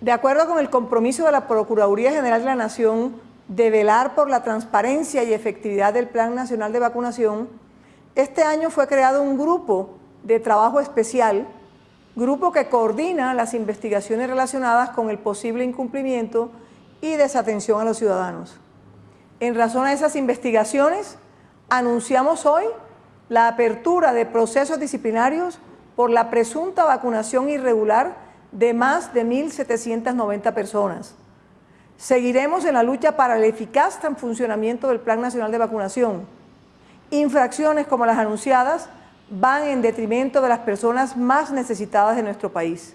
De acuerdo con el compromiso de la Procuraduría General de la Nación de velar por la transparencia y efectividad del Plan Nacional de Vacunación, este año fue creado un grupo de trabajo especial, grupo que coordina las investigaciones relacionadas con el posible incumplimiento y desatención a los ciudadanos. En razón a esas investigaciones, anunciamos hoy la apertura de procesos disciplinarios por la presunta vacunación irregular de más de 1.790 personas. Seguiremos en la lucha para el eficaz funcionamiento del Plan Nacional de Vacunación. Infracciones como las anunciadas van en detrimento de las personas más necesitadas de nuestro país.